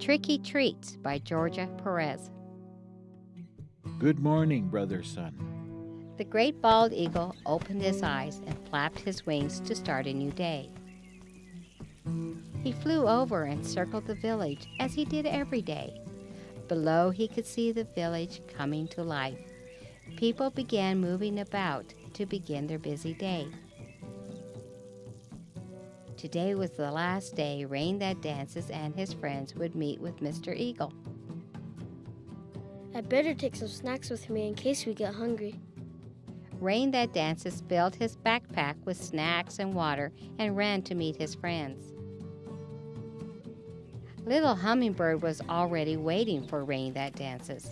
Tricky Treats by Georgia Perez. Good morning, brother sun. The great bald eagle opened his eyes and flapped his wings to start a new day. He flew over and circled the village as he did every day. Below, he could see the village coming to life. People began moving about to begin their busy day. Today was the last day Rain That Dances and his friends would meet with Mr. Eagle. I'd better take some snacks with me in case we get hungry. Rain That Dances filled his backpack with snacks and water and ran to meet his friends. Little Hummingbird was already waiting for Rain That Dances.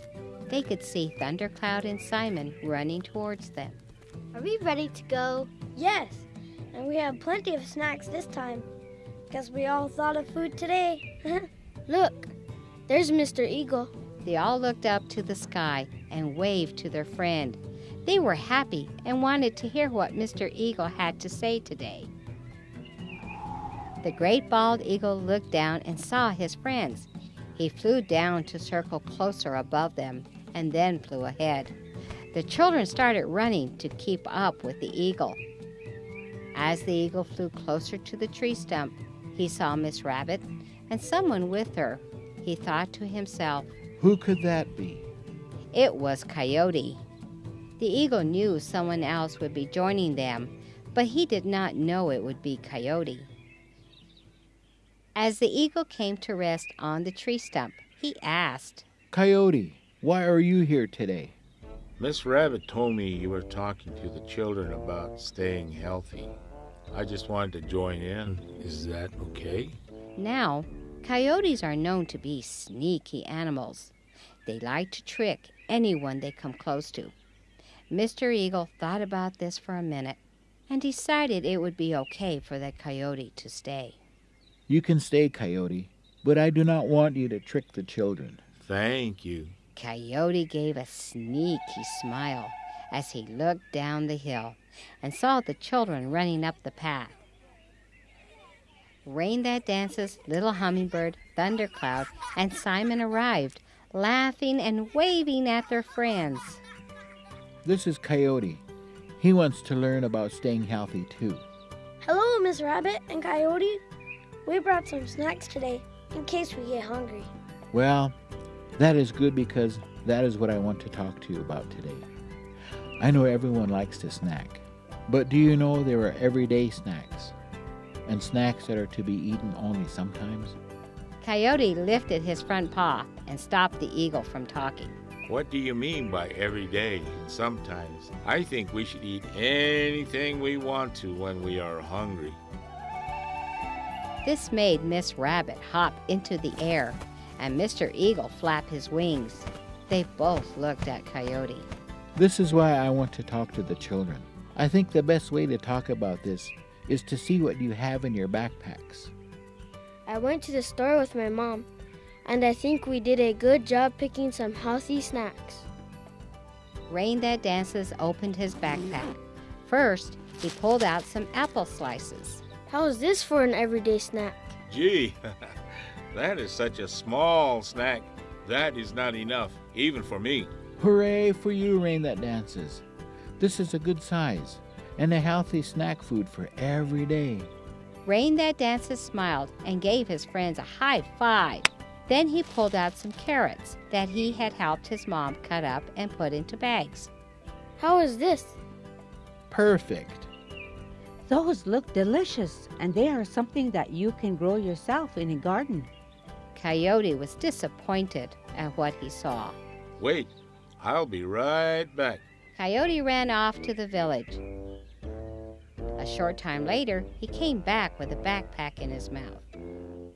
They could see Thundercloud and Simon running towards them. Are we ready to go? Yes, and we have plenty of snacks this time. Guess we all thought of food today. Look, there's Mr. Eagle. They all looked up to the sky and waved to their friend. They were happy and wanted to hear what Mr. Eagle had to say today. The great bald eagle looked down and saw his friends. He flew down to circle closer above them and then flew ahead. The children started running to keep up with the eagle. As the eagle flew closer to the tree stump, he saw Miss Rabbit and someone with her. He thought to himself, Who could that be? It was Coyote. The eagle knew someone else would be joining them, but he did not know it would be Coyote. As the eagle came to rest on the tree stump, he asked, Coyote, why are you here today? Miss Rabbit told me you were talking to the children about staying healthy. I just wanted to join in. Is that okay? Now, coyotes are known to be sneaky animals. They like to trick anyone they come close to. Mr. Eagle thought about this for a minute and decided it would be okay for the coyote to stay. You can stay, Coyote, but I do not want you to trick the children. Thank you. Coyote gave a sneaky smile as he looked down the hill and saw the children running up the path. Rain That Dances, Little Hummingbird, Thundercloud, and Simon arrived, laughing and waving at their friends. This is Coyote. He wants to learn about staying healthy too. Hello, Miss Rabbit and Coyote. We brought some snacks today in case we get hungry. Well, that is good because that is what I want to talk to you about today. I know everyone likes to snack, but do you know there are everyday snacks and snacks that are to be eaten only sometimes? Coyote lifted his front paw and stopped the eagle from talking. What do you mean by every day and sometimes? I think we should eat anything we want to when we are hungry. This made Miss Rabbit hop into the air and Mr. Eagle flap his wings. They both looked at Coyote. This is why I want to talk to the children. I think the best way to talk about this is to see what you have in your backpacks. I went to the store with my mom, and I think we did a good job picking some healthy snacks. Rain That Dances opened his backpack. First, he pulled out some apple slices. How is this for an everyday snack? Gee, that is such a small snack. That is not enough, even for me. Hooray for you, Rain That Dances. This is a good size and a healthy snack food for every day. Rain That Dances smiled and gave his friends a high five. Then he pulled out some carrots that he had helped his mom cut up and put into bags. How is this? Perfect. Those look delicious, and they are something that you can grow yourself in a garden. Coyote was disappointed at what he saw. Wait, I'll be right back. Coyote ran off to the village. A short time later, he came back with a backpack in his mouth.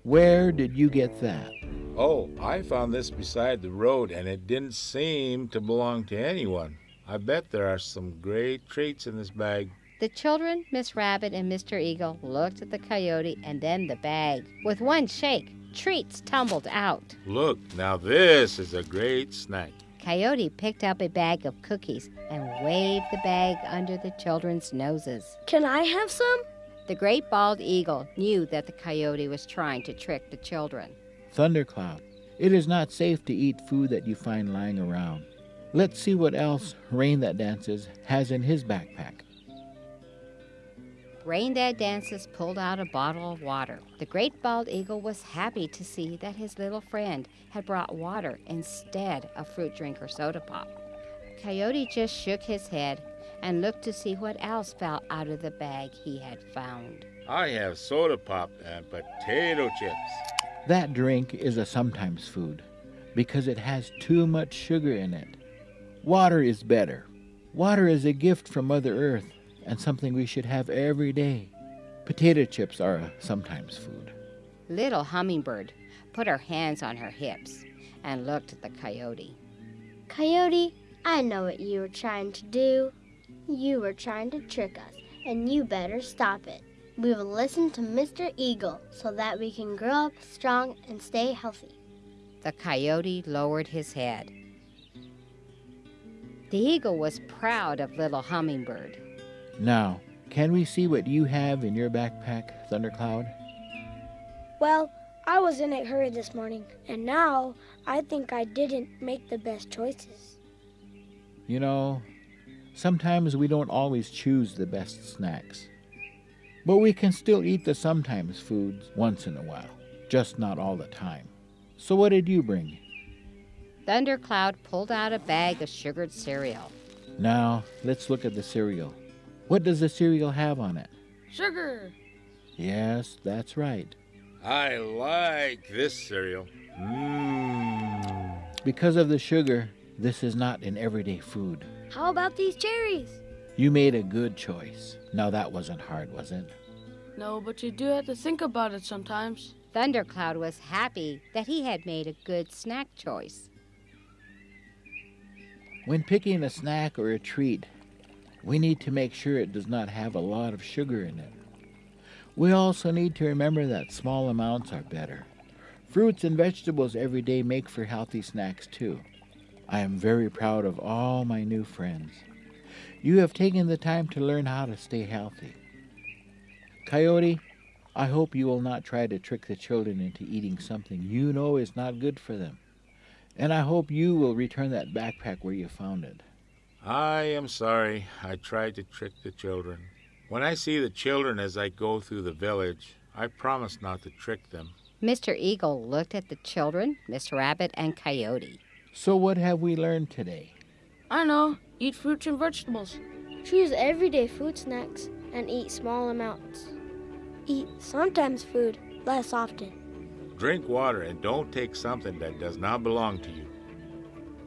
Where did you get that? Oh, I found this beside the road and it didn't seem to belong to anyone. I bet there are some great treats in this bag. The children, Miss Rabbit and Mr. Eagle, looked at the coyote and then the bag. With one shake, treats tumbled out. Look, now this is a great snack. Coyote picked up a bag of cookies and waved the bag under the children's noses. Can I have some? The great bald eagle knew that the coyote was trying to trick the children. Thundercloud, it is not safe to eat food that you find lying around. Let's see what else Rain That Dances has in his backpack. Rain That Dances pulled out a bottle of water. The great bald eagle was happy to see that his little friend had brought water instead of fruit drink or soda pop. Coyote just shook his head and looked to see what else fell out of the bag he had found. I have soda pop and potato chips. That drink is a sometimes food because it has too much sugar in it. Water is better. Water is a gift from Mother Earth and something we should have every day. Potato chips are a sometimes food. Little Hummingbird put her hands on her hips and looked at the coyote. Coyote, I know what you were trying to do. You were trying to trick us, and you better stop it. We will listen to Mr. Eagle so that we can grow up strong and stay healthy. The coyote lowered his head. The eagle was proud of little Hummingbird. Now, can we see what you have in your backpack, Thundercloud? Well, I was in a hurry this morning, and now I think I didn't make the best choices. You know, sometimes we don't always choose the best snacks. But we can still eat the sometimes foods once in a while, just not all the time. So, what did you bring? Thundercloud pulled out a bag of sugared cereal. Now, let's look at the cereal. What does the cereal have on it? Sugar. Yes, that's right. I like this cereal. Mmm. Because of the sugar, this is not an everyday food. How about these cherries? You made a good choice. Now, that wasn't hard, was it? No, but you do have to think about it sometimes. Thundercloud was happy that he had made a good snack choice. When picking a snack or a treat, we need to make sure it does not have a lot of sugar in it. We also need to remember that small amounts are better. Fruits and vegetables every day make for healthy snacks too. I am very proud of all my new friends. You have taken the time to learn how to stay healthy. Coyote, I hope you will not try to trick the children into eating something you know is not good for them. And I hope you will return that backpack where you found it. I am sorry I tried to trick the children. When I see the children as I go through the village, I promise not to trick them. Mr. Eagle looked at the children, Miss Rabbit, and Coyote. So, what have we learned today? I know. Eat fruits and vegetables. Choose everyday food snacks and eat small amounts. Eat sometimes food, less often. Drink water and don't take something that does not belong to you.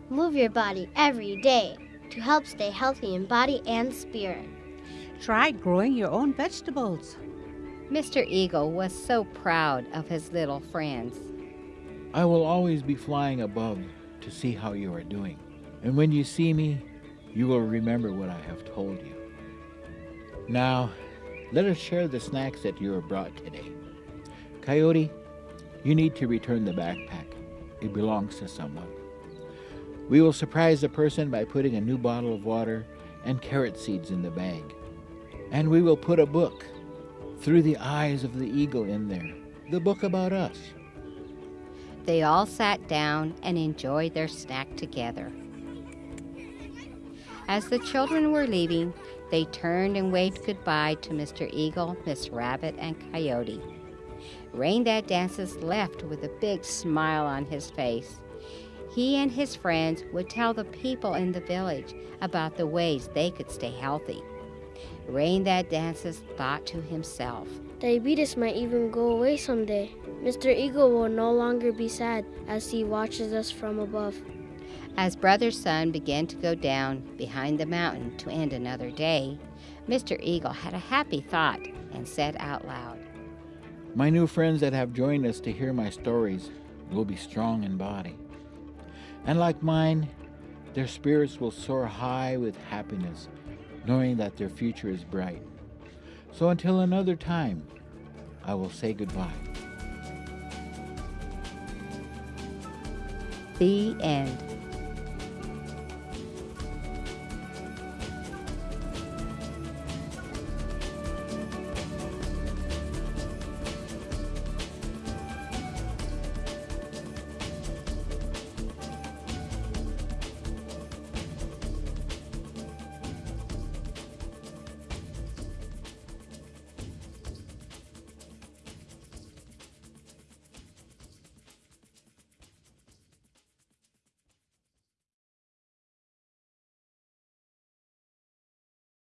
Move your body every day to help stay healthy in body and spirit. Try growing your own vegetables. Mr. Eagle was so proud of his little friends. I will always be flying above to see how you are doing. And when you see me, you will remember what I have told you. Now, let us share the snacks that you have brought today. Coyote, you need to return the backpack. It belongs to someone. We will surprise the person by putting a new bottle of water and carrot seeds in the bag. And we will put a book through the eyes of the eagle in there, the book about us. They all sat down and enjoyed their snack together. As the children were leaving, they turned and waved goodbye to Mr. Eagle, Miss Rabbit, and Coyote. Rain That Dances left with a big smile on his face. He and his friends would tell the people in the village about the ways they could stay healthy. Rain That Dances thought to himself, Diabetes might even go away someday. Mr. Eagle will no longer be sad as he watches us from above. As Brother Sun began to go down behind the mountain to end another day, Mr. Eagle had a happy thought and said out loud, My new friends that have joined us to hear my stories will be strong in body. And like mine, their spirits will soar high with happiness, knowing that their future is bright. So until another time, I will say goodbye. The End.